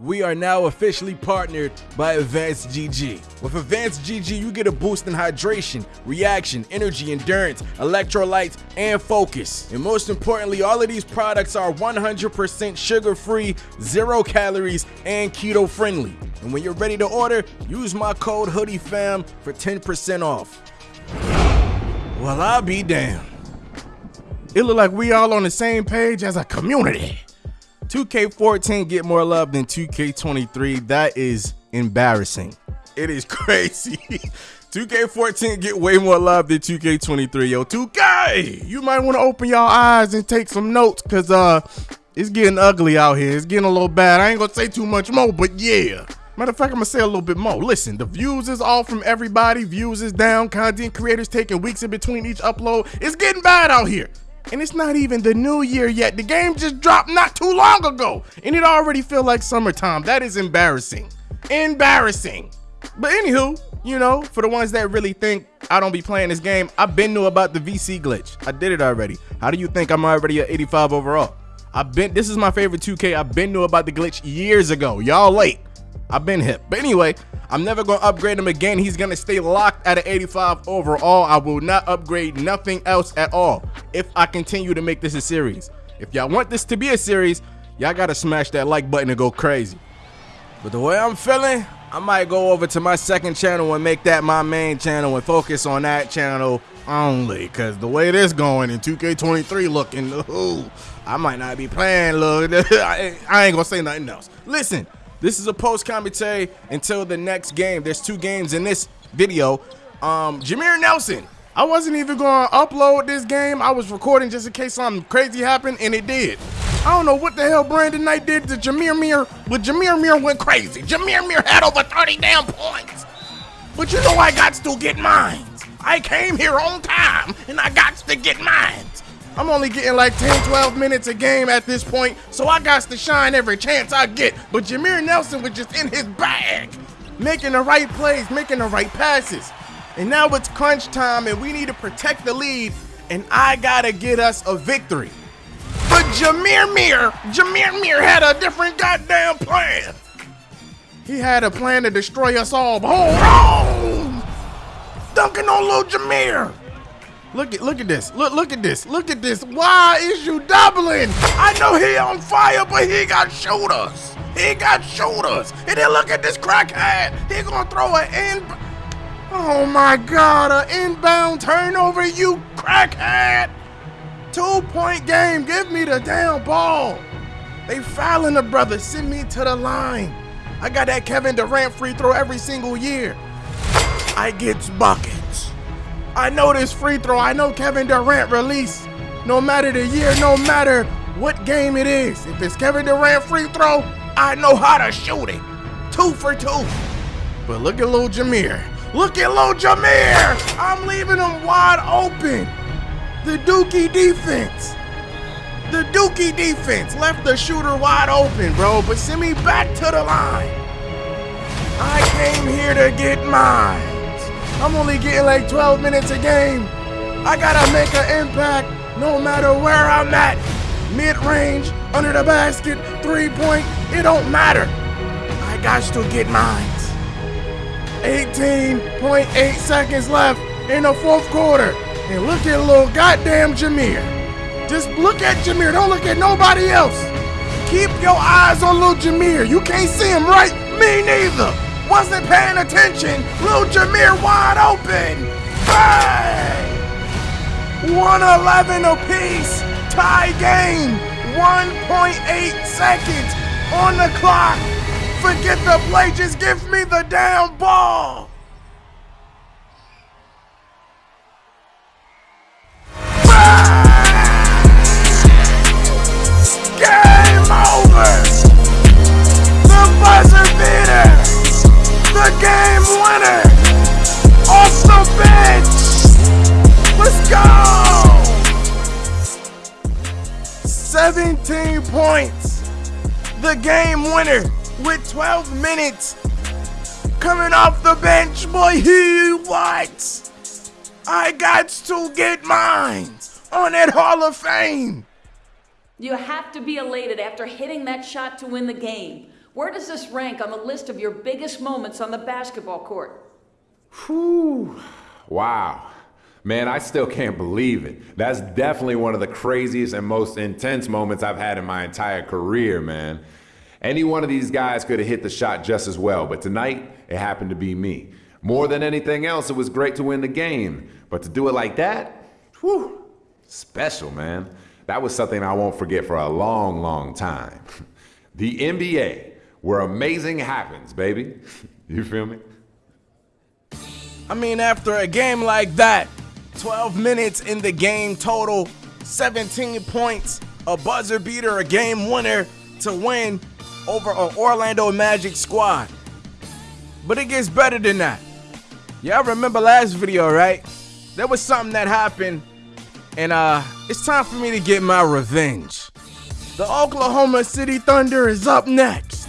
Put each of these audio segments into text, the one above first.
we are now officially partnered by Advanced GG. With Advanced GG, you get a boost in hydration, reaction, energy, endurance, electrolytes, and focus. And most importantly, all of these products are 100% sugar free, zero calories, and keto friendly. And when you're ready to order, use my code HoodieFam for 10% off. Well, I'll be damned. It look like we all on the same page as a community. 2K14 get more love than 2K23. That is embarrassing. It is crazy. 2K14 get way more love than 2K23. Yo, 2K, you might want to open your eyes and take some notes because uh, it's getting ugly out here. It's getting a little bad. I ain't gonna say too much more, but yeah. Matter of fact, I'm gonna say a little bit more. Listen, the views is off from everybody. Views is down. Content creators taking weeks in between each upload. It's getting bad out here. And it's not even the new year yet. The game just dropped not too long ago. And it already feel like summertime. That is embarrassing. Embarrassing. But anywho, you know, for the ones that really think I don't be playing this game, I've been knew about the VC glitch. I did it already. How do you think I'm already at 85 overall? I've been this is my favorite 2K. I've been knew about the glitch years ago. Y'all late. I've been hip. But anyway, I'm never going to upgrade him again. He's going to stay locked at an 85 overall. I will not upgrade nothing else at all if I continue to make this a series. If y'all want this to be a series, y'all got to smash that like button and go crazy. But the way I'm feeling, I might go over to my second channel and make that my main channel and focus on that channel only. Because the way this going in 2K23 looking, ooh, I might not be playing, look. I ain't going to say nothing else. Listen, this is a post commentary until the next game. There's two games in this video. Um, Jameer Nelson. I wasn't even going to upload this game. I was recording just in case something crazy happened, and it did. I don't know what the hell Brandon Knight did to Jameer Mir, but Jameer Mir went crazy. Jameer Mir had over 30 damn points. But you know I got to get mine. I came here on time, and I got to get mine. I'm only getting like 10, 12 minutes a game at this point, so I got to shine every chance I get. But Jameer Nelson was just in his bag, making the right plays, making the right passes. And now it's crunch time, and we need to protect the lead, and I gotta get us a victory. But Jameer Mir, Jameer Mir had a different goddamn plan. He had a plan to destroy us all. Hold on! Dunking on little Jameer. Look at look at this. Look look at this. Look at this. Why is you doubling? I know he on fire, but he got shooters. He got shooters. And then look at this crackhead. He gonna throw an in. Oh my God! An inbound turnover, you crackhead. Two point game. Give me the damn ball. They fouling the brother. Send me to the line. I got that Kevin Durant free throw every single year. I get buckets. I know this free throw. I know Kevin Durant release. No matter the year, no matter what game it is. If it's Kevin Durant free throw, I know how to shoot it. Two for two. But look at little Jameer. Look at little Jameer. I'm leaving him wide open. The Dookie defense. The Dookie defense left the shooter wide open, bro. But send me back to the line. I came here to get mine. I'm only getting like 12 minutes a game. I gotta make an impact no matter where I'm at. Mid-range, under the basket, three-point, it don't matter. I got to still get mine. 18.8 seconds left in the fourth quarter. And look at little goddamn Jameer. Just look at Jameer, don't look at nobody else. Keep your eyes on little Jameer. You can't see him, right? Me neither wasn't paying attention. Lil Jameer wide open. Bang! 111 apiece. Tie game. 1.8 seconds on the clock. Forget the play. Just give me the damn ball. The game winner off the bench. Let's go. 17 points. The game winner with 12 minutes coming off the bench. Boy, he what? I got to get mine on that Hall of Fame. You have to be elated after hitting that shot to win the game. Where does this rank on the list of your biggest moments on the basketball court? Whew. Wow. Man, I still can't believe it. That's definitely one of the craziest and most intense moments I've had in my entire career, man. Any one of these guys could have hit the shot just as well, but tonight it happened to be me. More than anything else, it was great to win the game, but to do it like that, whew, special, man. That was something I won't forget for a long, long time. the NBA, where amazing happens, baby. You feel me? I mean, after a game like that, 12 minutes in the game total, 17 points, a buzzer beater, a game winner to win over an Orlando Magic squad. But it gets better than that. Y'all remember last video, right? There was something that happened, and uh, it's time for me to get my revenge. The Oklahoma City Thunder is up next.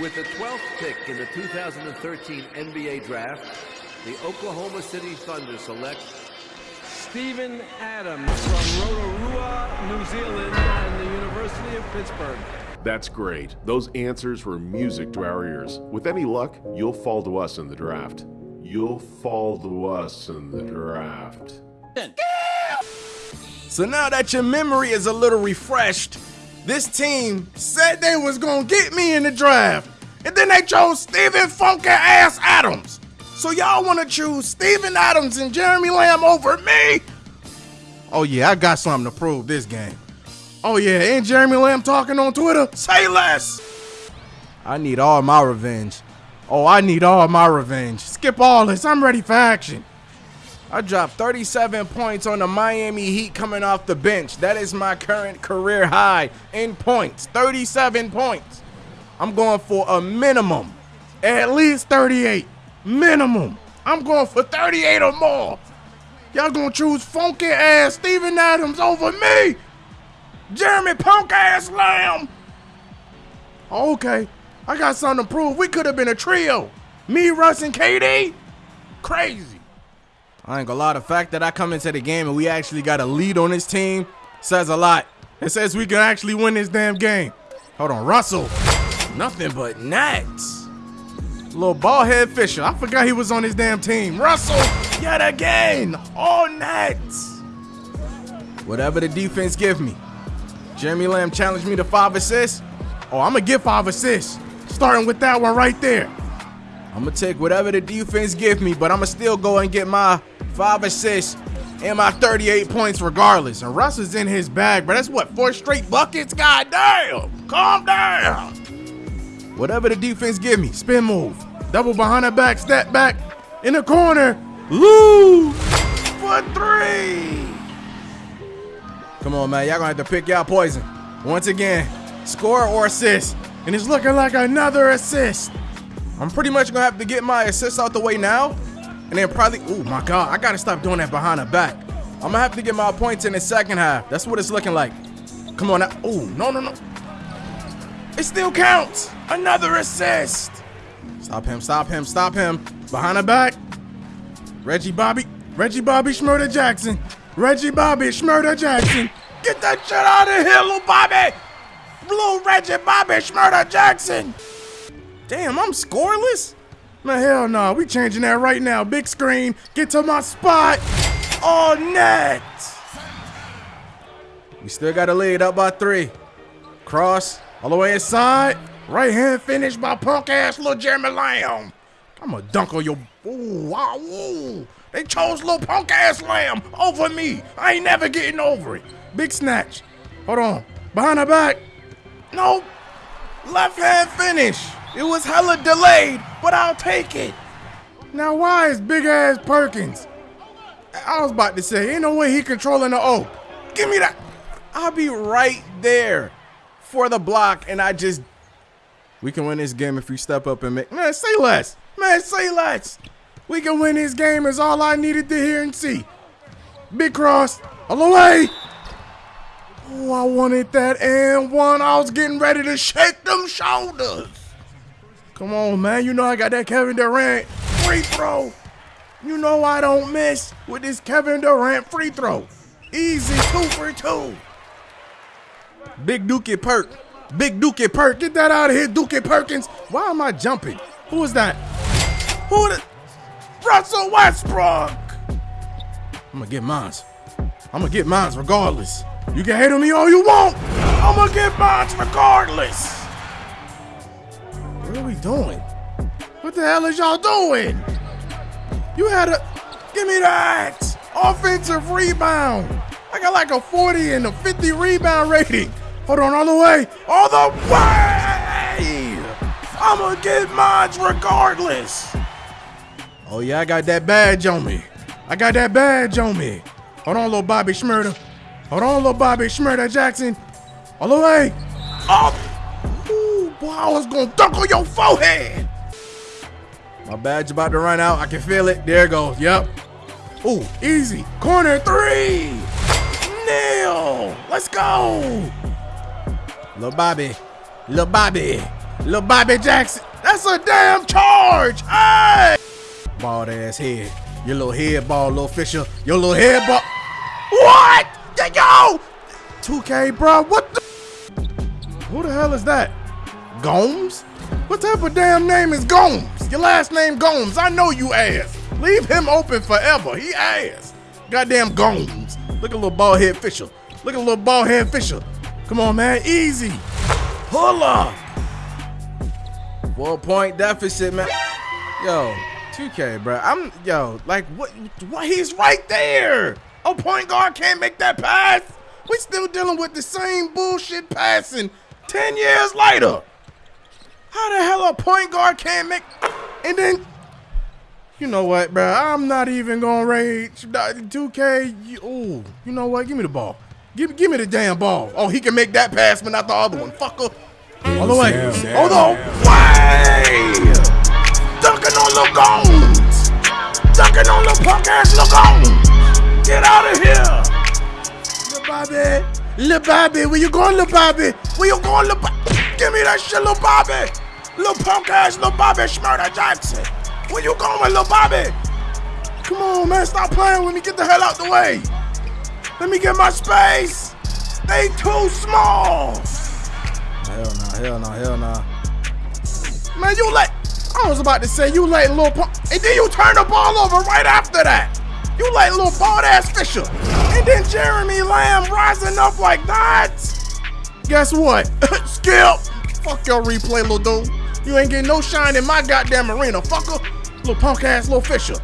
With the 12th pick in the 2013 NBA Draft, the Oklahoma City Thunder select Steven Adams from Rotorua, New Zealand, and the University of Pittsburgh. That's great. Those answers were music to our ears. With any luck, you'll fall to us in the draft. You'll fall to us in the draft. So now that your memory is a little refreshed, this team said they was gonna get me in the draft, and then they chose Steven Funky Ass Adams. So y'all wanna choose Steven Adams and Jeremy Lamb over me? Oh yeah, I got something to prove this game. Oh yeah, ain't Jeremy Lamb talking on Twitter? Say less! I need all my revenge. Oh, I need all my revenge. Skip all this, I'm ready for action. I dropped 37 points on the Miami Heat coming off the bench. That is my current career high in points. 37 points. I'm going for a minimum. At least 38. Minimum. I'm going for 38 or more. Y'all gonna choose funky ass Steven Adams over me? Jeremy punk ass lamb. Oh, okay, I got something to prove. We could have been a trio. Me, Russ, and KD. Crazy. I ain't gonna lie, the fact that I come into the game and we actually got a lead on this team says a lot. It says we can actually win this damn game. Hold on, Russell. Nothing but nets. Little ballhead Fisher. I forgot he was on his damn team. Russell, yet again. All nets. Whatever the defense give me. Jeremy Lamb challenged me to five assists. Oh, I'm gonna get five assists. Starting with that one right there. I'm gonna take whatever the defense give me, but I'm gonna still go and get my five assists and my 38 points regardless. And Russ is in his bag, but that's what, four straight buckets? God damn! Calm down! Whatever the defense give me, spin move. Double behind the back, step back, in the corner, lose for three. Come on, man. Y'all gonna have to pick y'all poison. Once again, score or assist. And it's looking like another assist. I'm pretty much gonna have to get my assists out the way now. And then probably, oh my God, I gotta stop doing that behind the back. I'm gonna have to get my points in the second half. That's what it's looking like. Come on. Oh, no, no, no. It still counts. Another assist. Stop him, stop him, stop him. Behind the back. Reggie Bobby. Reggie Bobby Shmurda Jackson. Reggie Bobby Shmurda Jackson. Get that shit out of here, little Bobby. Blue Reggie Bobby Shmurda Jackson. Damn, I'm scoreless? Man, hell no. We changing that right now. Big screen. Get to my spot. Oh, net. We still got a lead up by three. Cross all the way inside. Right hand finish by punk ass little Jeremy Lamb. I'm gonna dunk on your. Ooh, wow, ooh. They chose little punk ass Lamb over me. I ain't never getting over it. Big snatch. Hold on. Behind the back. Nope. Left hand finish. It was hella delayed, but I'll take it. Now, why is big ass Perkins? I was about to say, ain't no way he controlling the O. Give me that. I'll be right there for the block, and I just. We can win this game if we step up and make. Man, say less. Man, say less. We can win this game is all I needed to hear and see. Big cross. All the way. Oh, I wanted that and one. I was getting ready to shake them shoulders. Come on, man. You know I got that Kevin Durant free throw. You know I don't miss with this Kevin Durant free throw. Easy two for two. Big Dookie Perk. Big Dookie Perk. Get that out of here, Dookie Perkins. Why am I jumping? Who is that? Who the Russell Westbrook? I'm gonna get mines. I'm gonna get mines regardless. You can hate on me all you want. I'm gonna get mines regardless. What are we doing? What the hell is y'all doing? You had a give me that offensive rebound. I got like a 40 and a 50 rebound rating. Hold on, all the way, all the way. I'm gonna get mines regardless. Oh yeah, I got that badge on me. I got that badge on me. Hold on, little Bobby Shmurda. Hold on, little Bobby Shmurda Jackson. All the way. Up. Boy, I was gonna dunk on your forehead. My badge about to run out. I can feel it. There it goes. Yep. Ooh, easy. Corner three. Nail. Let's go. Lil Bobby. Lil Bobby. Lil Bobby Jackson. That's a damn charge. Hey. Bald ass head. Your little head ball, little Fisher. Your little head ball. What? Yo! 2K, bro. What the? Who the hell is that? Gomes? What type of damn name is Gomes? Your last name Gomes. I know you ass. Leave him open forever. He ass. Goddamn Gomes. Look at little bald head Fisher. Look at little bald head Fisher. Come on, man. Easy. Pull up. One point deficit, man. Yo, 2K, bro. I'm yo, like what what he's right there. A point guard can't make that pass. We still dealing with the same bullshit passing 10 years later. How the hell a point guard can't make and then you know what, bro? I'm not even gonna rage. 2K, you, ooh, you know what? Give me the ball. Give, give me the damn ball. Oh, he can make that pass, but not the other one. Fucker. All the way. All the way. Dunking on the goons. Dunking on the punk ass Lagoon. Get out of here. Lil Bobby. Lil Bobby. Where you going, Lil Bobby? Where you going, Lil Bobby? Give me that shit, Lil Bobby. Lil punk ass Lil Bobby Shmurda Jackson. Where you going, Lil Bobby? Come on, man. Stop playing with me. Get the hell out the way. Let me get my space. They too small. Hell no, hell no, hell no. Man, you let, I was about to say, you let little, punk, and then you turn the ball over right after that. You let little bald ass Fisher. And then Jeremy Lamb rising up like that. Guess what? Skip. Fuck your replay, little dude. You ain't getting no shine in my goddamn arena, fucker. Little punk ass little Fisher.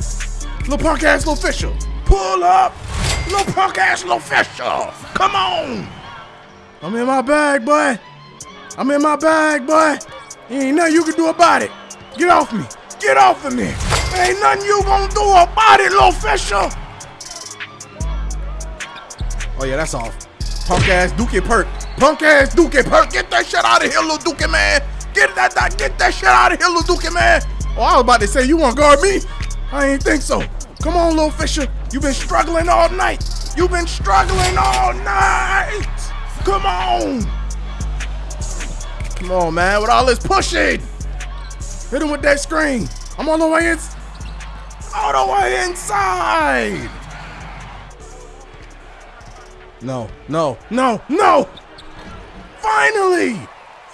Little punk ass little Fisher. Pull up. Little punk ass little Fisher. Come on. I'm in my bag, boy. I'm in my bag, boy. Ain't nothing you can do about it. Get off me. Get off of me. Ain't nothing you gonna do about it, little Fisher. Oh yeah, that's off. Punk ass Dookie Perk. Punk ass Dookie Perk. Get that shit out of here, little Dookie man. Get that, that get that shit out of here, Dookie man. Oh, I was about to say you wanna guard me? I ain't think so. Come on, little Fisher. You've been struggling all night. You've been struggling all night. Come on. Come on, man. With all this pushing. Hit him with that screen. I'm on the way in. All the way inside. No, no, no, no. Finally.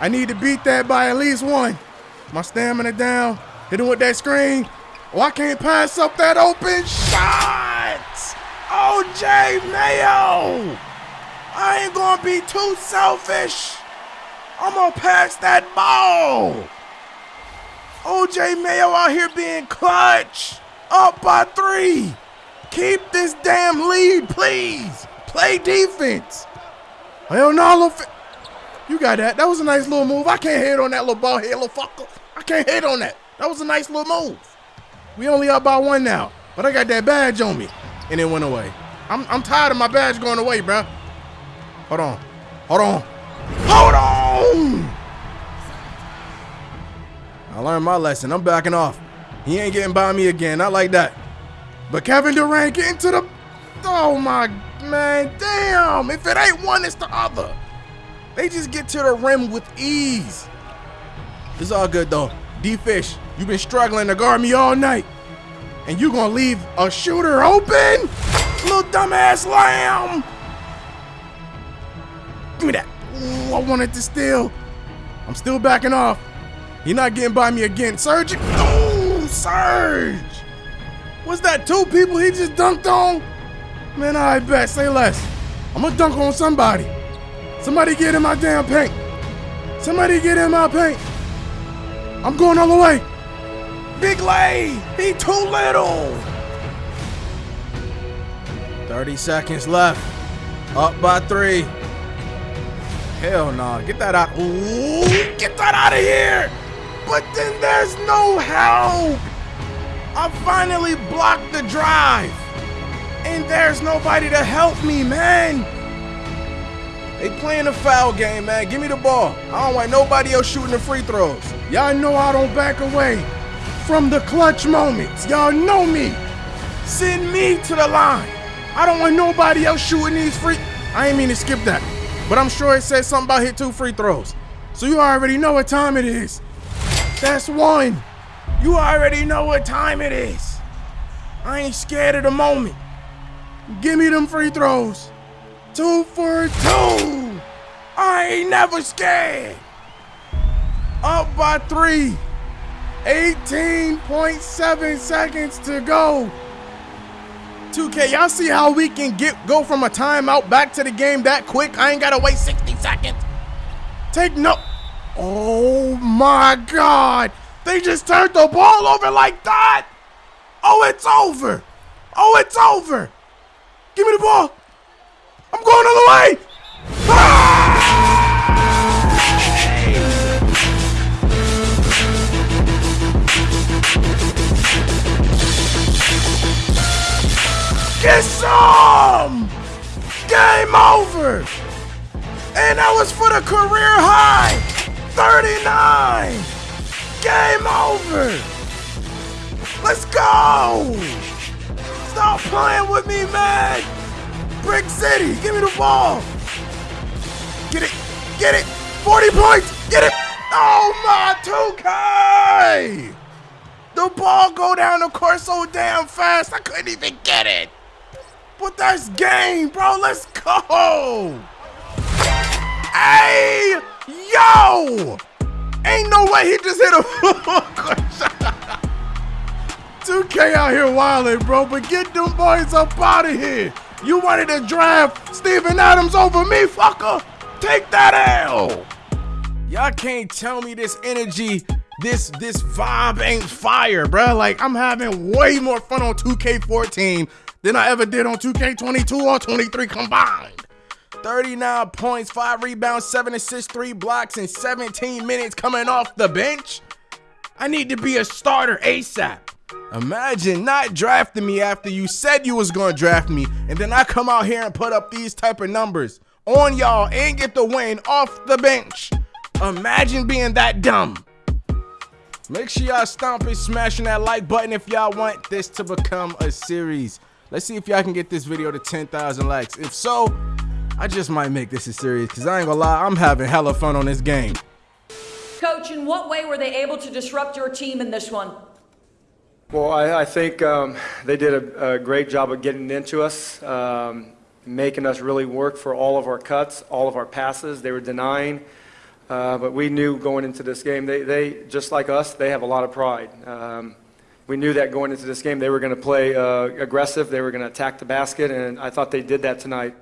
I need to beat that by at least one. My stamina down. Hit him with that screen. Oh, I can't pass up that open shot. OJ Mayo. I ain't gonna be too selfish. I'm gonna pass that ball. OJ Mayo out here being clutch. Up by three. Keep this damn lead, please. Play defense. Fi- You got that. That was a nice little move. I can't hit on that little ball little fucker. I can't hit on that. That was a nice little move. We only up by one now, but I got that badge on me, and it went away. I'm, I'm tired of my badge going away, bruh. Hold on. Hold on. Hold on! I learned my lesson. I'm backing off. He ain't getting by me again. Not like that. But Kevin Durant getting to the. Oh my man, damn! If it ain't one, it's the other. They just get to the rim with ease. It's all good though. D Fish, you've been struggling to guard me all night. And you gonna leave a shooter open? Little dumbass lamb! Give me that. Ooh, I wanted to steal. I'm still backing off. You're not getting by me again. Serge! Ooh, Serge! What's that, two people he just dunked on? Man, I bet. Say less. I'm gonna dunk on somebody. Somebody get in my damn paint. Somebody get in my paint. I'm going all the way. Big lay. He too little. 30 seconds left. Up by three. Hell no. Get that out. Ooh, get that out of here. But then there's no help. I finally blocked the drive. And there's nobody to help me, man. They playing a foul game, man. Give me the ball. I don't want nobody else shooting the free throws. Y'all know I don't back away from the clutch moments. Y'all know me. Send me to the line. I don't want nobody else shooting these free. I ain't mean to skip that, but I'm sure it says something about hit two free throws. So you already know what time it is. That's one. You already know what time it is. I ain't scared of the moment. Give me them free throws. Two for two. I ain't never scared. Up by three. 18.7 seconds to go. 2K, y'all see how we can get go from a timeout back to the game that quick? I ain't gotta wait 60 seconds. Take no. Oh my God. They just turned the ball over like that. Oh, it's over. Oh, it's over. Give me the ball. I'm going all the way. Ah! Get some! Game over! And that was for the career high! 39! Game over! Let's go! Stop playing with me, man! Brick City, give me the ball! Get it! Get it! 40 points! Get it! Oh my 2K! The ball go down the court so damn fast, I couldn't even get it! But that's game, bro. Let's go. Hey, yo. Ain't no way he just hit a 2K out here wilding, bro. But get them boys up out of here. You wanted to draft Steven Adams over me, fucker. Take that L. Y'all can't tell me this energy, this this vibe ain't fire, bro. Like I'm having way more fun on 2K14 than I ever did on 2K22 or 23 combined. 39 points, 5 rebounds, 7 assists, 3 blocks, and 17 minutes coming off the bench. I need to be a starter ASAP. Imagine not drafting me after you said you was gonna draft me, and then I come out here and put up these type of numbers on y'all and get the win off the bench. Imagine being that dumb. Make sure y'all stomp and smashing that like button if y'all want this to become a series. Let's see if y'all can get this video to 10,000 likes. If so, I just might make this a series because I ain't gonna lie, I'm having hella fun on this game. Coach, in what way were they able to disrupt your team in this one? Well, I, I think um, they did a, a, great job of getting into us, um, making us really work for all of our cuts, all of our passes. They were denying, uh, but we knew going into this game, they, they just like us, they have a lot of pride. Um, we knew that going into this game they were going to play uh, aggressive, they were going to attack the basket, and I thought they did that tonight.